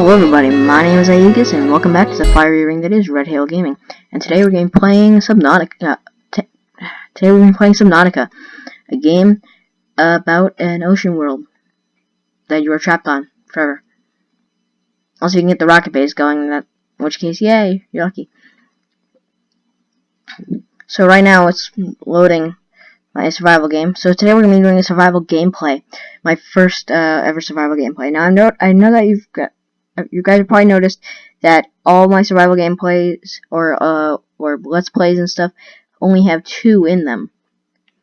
Hello everybody, my name is Aegis and welcome back to the fiery ring that is Red Hail Gaming. And today we're going to be playing Subnautica. Uh, today we're going to be playing Subnautica, a game about an ocean world that you are trapped on forever. Also, you can get the rocket base going. In, that, in which case, yay, you're lucky. So right now it's loading my survival game. So today we're going to be doing a survival gameplay, my first uh, ever survival gameplay. Now I know I know that you've got you guys have probably noticed that all my survival gameplays or uh or let's plays and stuff only have two in them,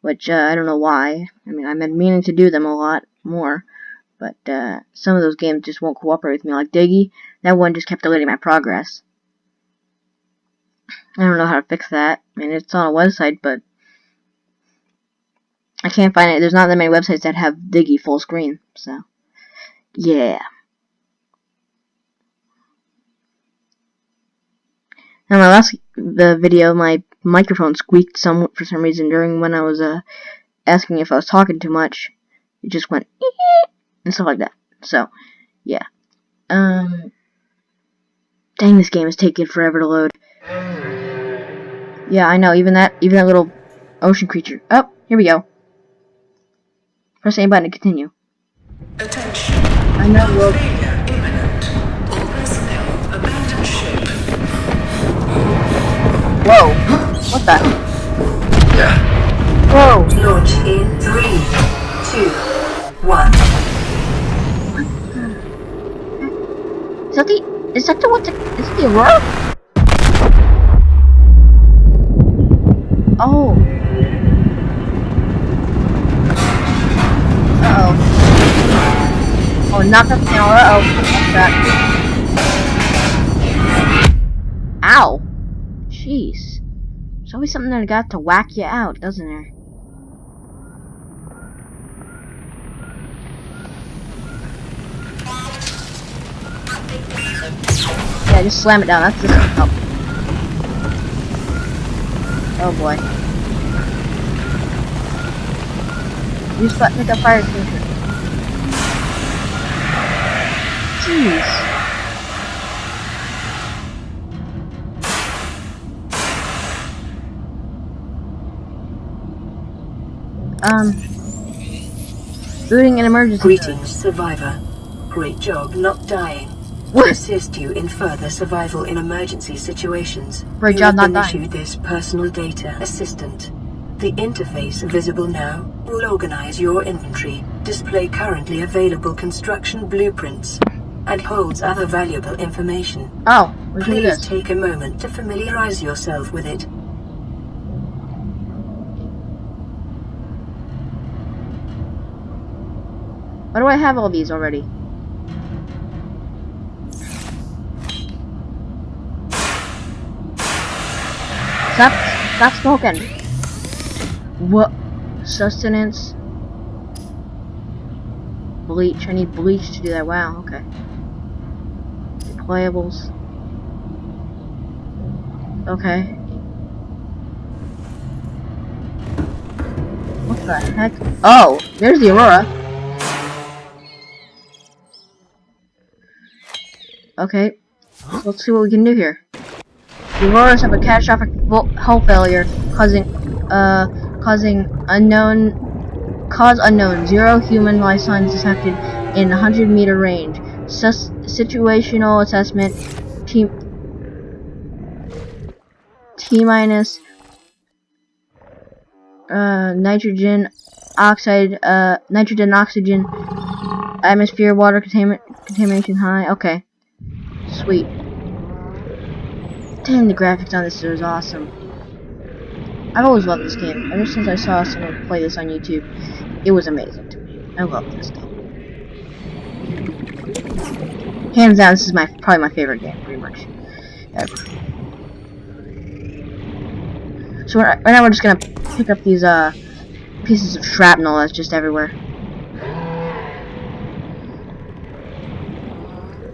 which uh, I don't know why. I mean, I've been meaning to do them a lot more, but uh, some of those games just won't cooperate with me. Like Diggy, that one just kept deleting my progress. I don't know how to fix that. I mean, it's on a website, but I can't find it. There's not that many websites that have Diggy full screen, so yeah. In my last the video, my microphone squeaked some for some reason during when I was uh asking if I was talking too much. It just went and stuff like that. So, yeah. Um, dang, this game is taking forever to load. Yeah, I know. Even that, even that little ocean creature. Oh, here we go. Press A button to continue. Attention. I know. Whoa. What the? Whoa. Launch in three, two, one. Is that the? Is that the what? The, is it the Aurora? Oh. Uh oh. Oh, knock up the Aurora. Oh, that? Ow. Always something that got to whack you out, doesn't there? Yeah, just slam it down. That's just help. Oh boy. Use button up fire extinguisher. Jeez. Um. Booting an emergency. Greetings, survivor. Great job not dying. What? Assist you in further survival in emergency situations. Great you job not dying. issued this personal data assistant. The interface visible now will organize your inventory, display currently available construction blueprints, and holds other valuable information. Oh, we can do Please take a moment to familiarize yourself with it. Why do I have all these already? Stop, stop smoking. What? Sustenance. Bleach. I need bleach to do that. Wow, okay. Deployables. Okay. What the heck? Oh, there's the Aurora. Okay, let's see what we can do here. The Auroras have a catastrophic hull failure, causing, uh, causing unknown, cause unknown. Zero human life signs detected in 100 meter range. Sus situational assessment. T. T minus. Uh, nitrogen oxide. Uh, nitrogen oxygen. Atmosphere water contamin contamination high. Okay. Sweet. Damn, the graphics on this is awesome. I've always loved this game. Ever since I saw someone play this on YouTube, it was amazing to me. I love this game. Hands down, this is my probably my favorite game, pretty much. Ever. So right now we're just gonna pick up these uh pieces of shrapnel that's just everywhere.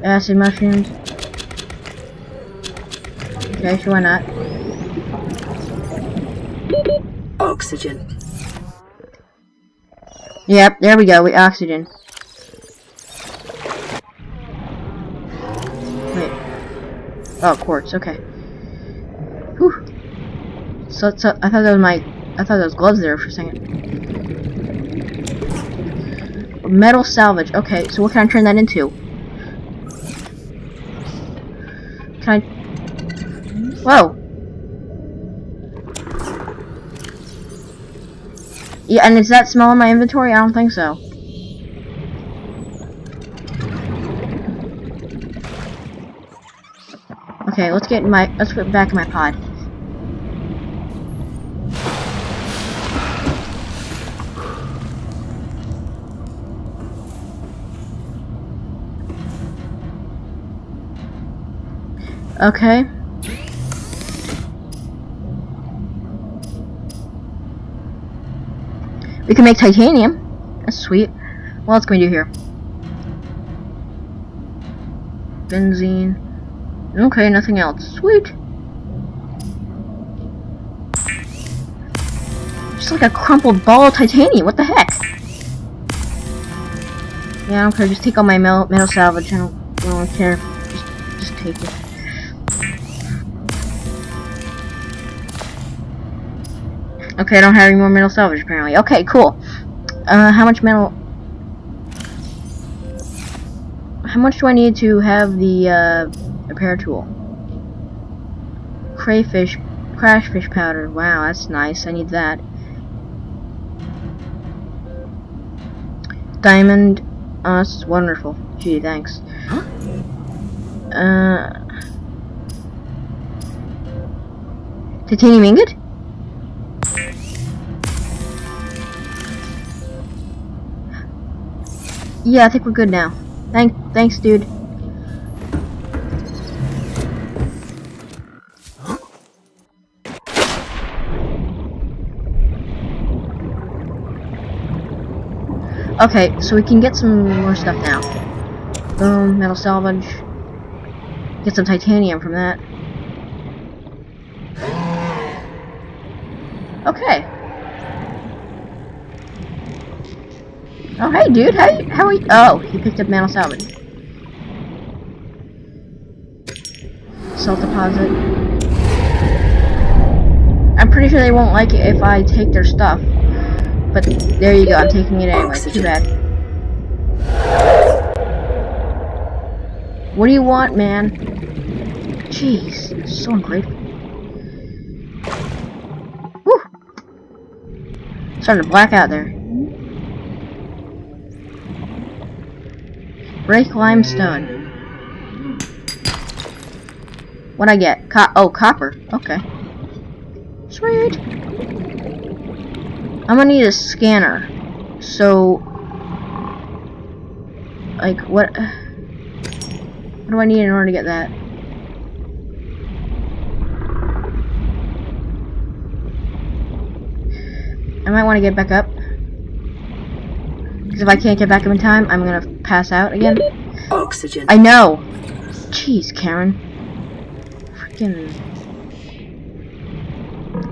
Acid mushrooms. Okay, sure, why not? Oxygen. Yep, there we go, we oxygen. Wait. Oh, quartz. Okay. Whew. So, so I thought that was my. I thought that was gloves there for a second. Metal salvage. Okay, so what can I turn that into? Can I? Whoa. Yeah, and is that small in my inventory? I don't think so. Okay, let's get my let's put back in my pod. Okay. We can make titanium. That's sweet. What else can we do here? Benzene. Okay, nothing else. Sweet. Just like a crumpled ball of titanium. What the heck? Yeah, I don't care. Just take all my metal, metal salvage. I don't, I don't care. Just, just take it. Okay, I don't have any more metal salvage apparently. Okay, cool. Uh, how much metal? How much do I need to have the uh, repair tool? Crayfish, crashfish powder. Wow, that's nice. I need that. Diamond. Oh, that's wonderful. Gee, thanks. Huh? Uh, titanium ingot? Yeah, I think we're good now. Thank, thanks, dude. Okay, so we can get some more stuff now. Boom, metal salvage. Get some titanium from that. Okay. Oh, hey, dude. How how are you? Oh, he picked up metal salvage. Salt deposit. I'm pretty sure they won't like it if I take their stuff. But there you go. I'm taking it anyway. Too bad. What do you want, man? Jeez, so ungrateful. Starting to black out there. Break limestone. What I get? Co oh, copper. Okay. Sweet. I'm gonna need a scanner. So, like, what? What do I need in order to get that? I might want to get back up. Because if I can't get back up in time, I'm gonna pass out again. Oxygen. I know. Jeez, Karen. Freaking.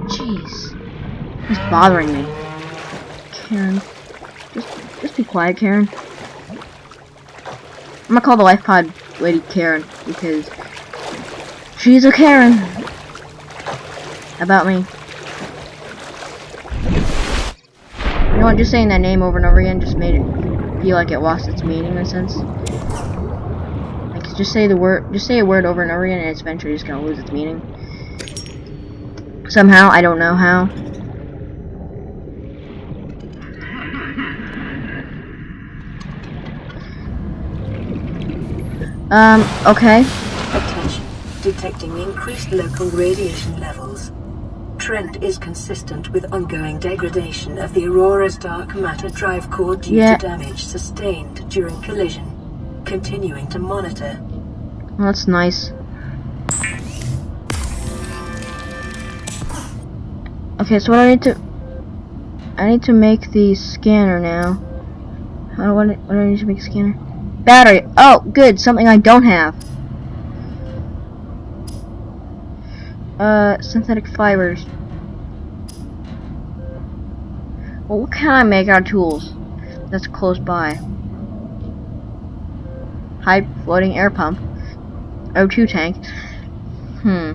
Jeez. It's bothering me. Karen. Just, just be quiet, Karen. I'm gonna call the life pod lady Karen because she's a Karen about me. You know what? Just saying that name over and over again just made it feel like it lost its meaning in a sense. Like just say the word, just say a word over and over again, and it's eventually just gonna lose its meaning. Somehow, I don't know how. Um, okay. Attention. Detecting increased local radiation levels. Trend is consistent with ongoing degradation of the Aurora's dark matter drive core due Yeah. to damage sustained during collision. Continuing to monitor. That's nice. Okay, so what I need to... I need to make the scanner now. How do I, what do I need to make a scanner? Battery! Oh, good! Something I don't have. Uh, synthetic fibers. Well, what can I make out of tools that's close by? High floating air pump. O2 tank. Hmm.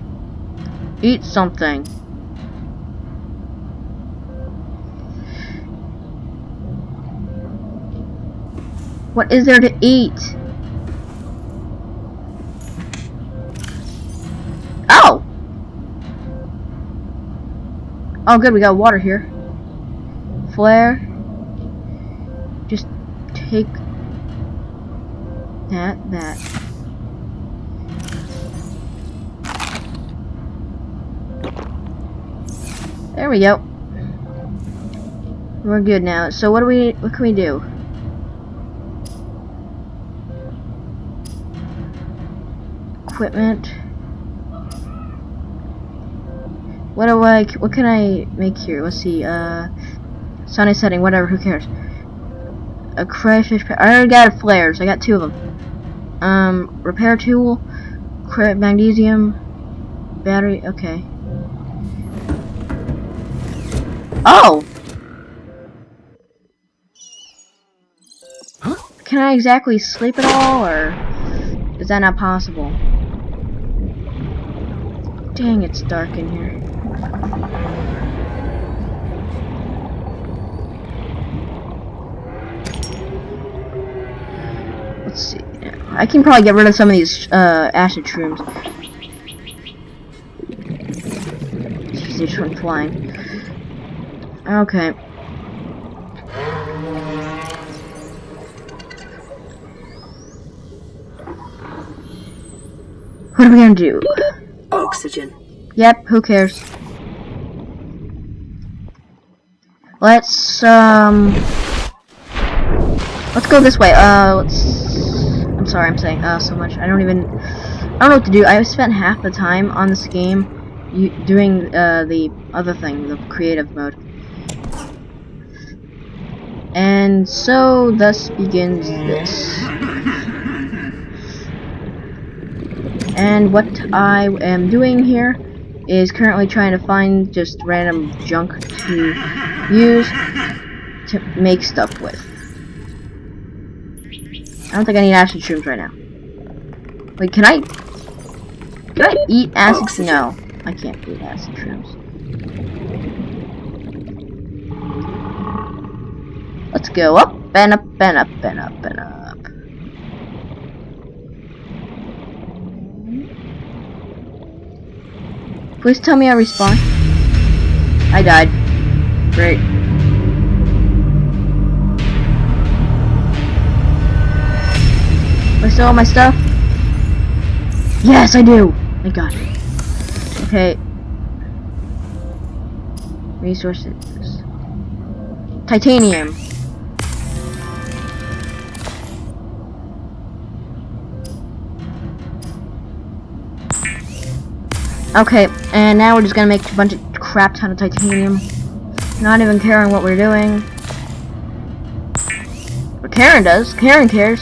Eat something. What is there to eat? Oh good, we got water here. Flare. Just take that, that. There we go. We're good now. So what do we what can we do? Equipment. What do I what can I make here? Let's see. Uh sunny setting, whatever, who cares? A crayfish I already got flares. I got two of them. Um repair tool, magnesium, battery, okay. Oh! Huh? Can I exactly sleep at all, or is that not possible? Dang, it's dark in here. Let's see. I can probably get rid of some of these uh, acid shrooms. They just flying. Okay. What are we gonna do? Oxygen. Yep, who cares? Let's, um... Let's go this way. Uh, let's... I'm sorry, I'm saying, uh, so much. I don't even... I don't know what to do. I've spent half the time on this game doing, uh, the other thing, the creative mode. And so thus begins this. And what I am doing here is currently trying to find just random junk to use to make stuff with. I don't think I need acid shrooms right now. Wait, can I... Can I eat acid? No, I can't eat acid shrooms. Let's go up and up and up and up and up. Please tell me I respawn. I died. Great. I still have my stuff? Yes, I do! I got it. Okay. Resources. Titanium. Okay, and now we're just gonna make a bunch of crap ton of titanium. Not even caring what we're doing. But Karen does. Karen cares.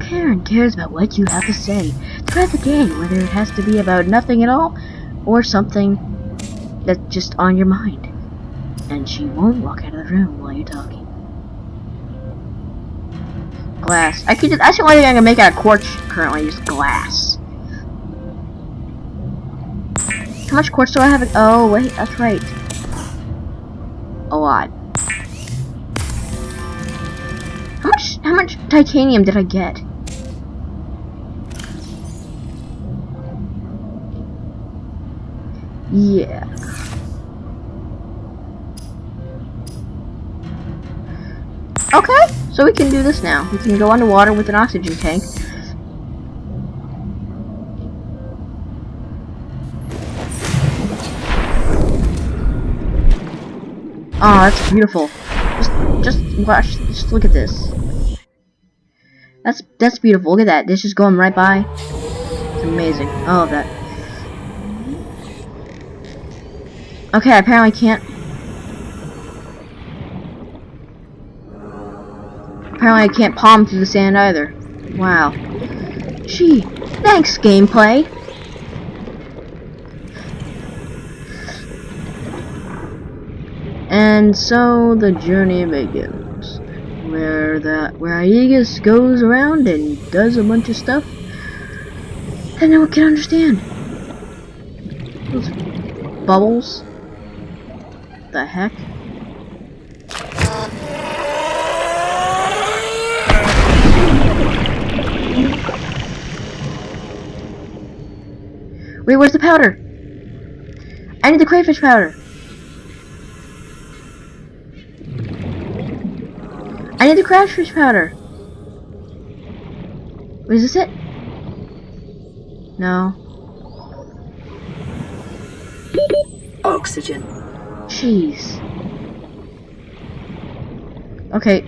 Karen cares about what you have to say throughout the day, whether it has to be about nothing at all or something that's just on your mind. And she won't walk out of the room while you're talking. Glass. I could just, the only thing I can make out of quartz currently, just glass. How much quartz do I have? Oh, wait, that's right. A lot. How much, how much titanium did I get? Yeah. Okay, so we can do this now. We can go underwater with an oxygen tank. Oh, that's beautiful. Just, just watch. Just look at this. That's that's beautiful. Look at that. This is going right by. It's amazing. I love that. Okay, I apparently can't. Apparently, I can't palm through the sand either. Wow. Gee, thanks, gameplay. And so the journey begins, where the where Aegis goes around and does a bunch of stuff. I no one can understand. Those bubbles. The heck? Wait, where's the powder? I need the crayfish powder. I need the crayfish powder. Wait, is this it? No. Oxygen. Jeez. Okay.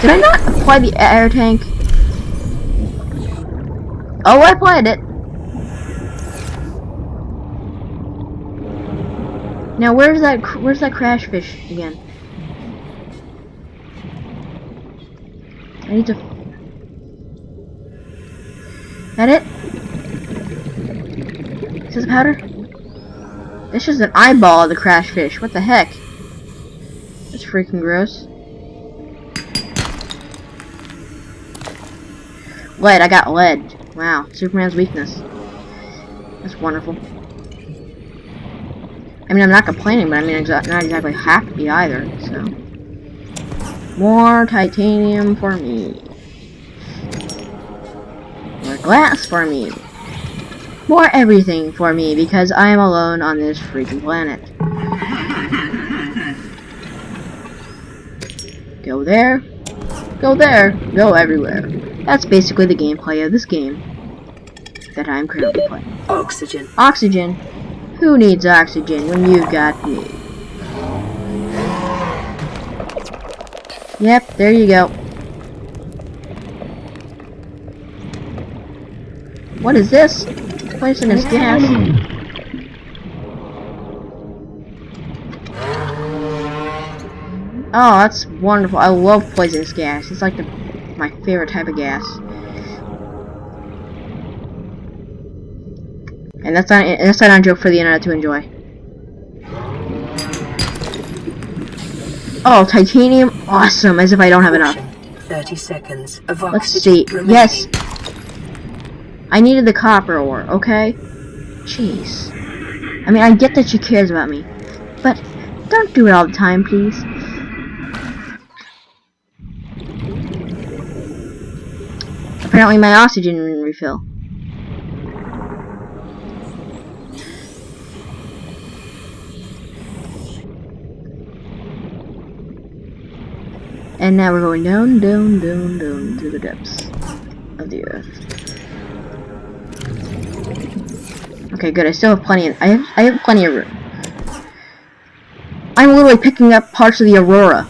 Did I not apply the air tank? Oh, I applied it. Now, where's that? Where's that crash fish again? I need to. That it? Is this powder? It's just an eyeball of the crash fish. What the heck? That's freaking gross. Lead. I got lead. Wow. Superman's weakness. That's wonderful. I mean, I'm not complaining, but I mean, exa not exactly happy either, so. More titanium for me. More glass for me. More everything for me, because I am alone on this freaking planet. Go there. Go there. Go everywhere. That's basically the gameplay of this game that I'm currently playing. Oxygen. Oxygen. Who needs oxygen when you've got me? Yep, there you go. What is this? Poisonous gas. Oh, that's wonderful. I love poisonous gas. It's like the, my favorite type of gas. And that's not that's not a joke for the internet to enjoy. Oh, titanium, awesome! As if I don't have enough. Thirty seconds of Let's see. Yes, I needed the copper ore. Okay. Jeez. I mean, I get that she cares about me, but don't do it all the time, please. Apparently, my oxygen refill. And now we're going down, down, down, down to the depths of the earth. Okay, good. I still have plenty. Of, I have I have plenty of room. I'm literally picking up parts of the Aurora,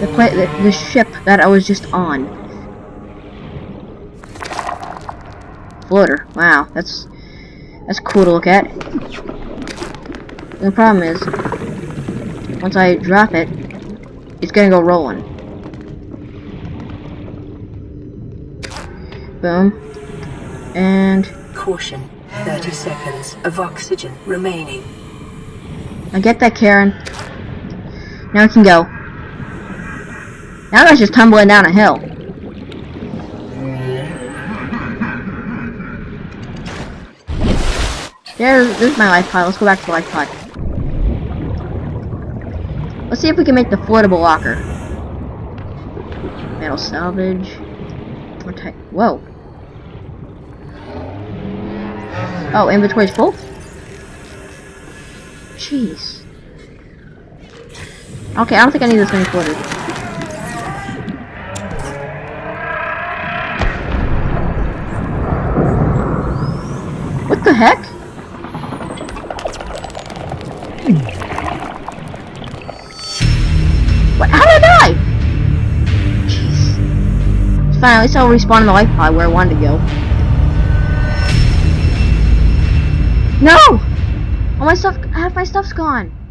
the the, the ship that I was just on. Floater. Wow, that's that's cool to look at. The problem is, once I drop it, it's gonna go rolling. Boom. And Caution. Thirty seconds of oxygen remaining. I get that, Karen. Now we can go. Now that's just tumbling down a hill. There's, there's my life pod. Let's go back to the life pod. See if we can make the floatable locker. Metal salvage. More type. Whoa. Oh, inventory's full? Jeez. Okay, I don't think I need this many floaters. What the heck? Fine, at least I'll respawn in the life pod where I wanted to go. No! All my stuff, half my stuff's gone.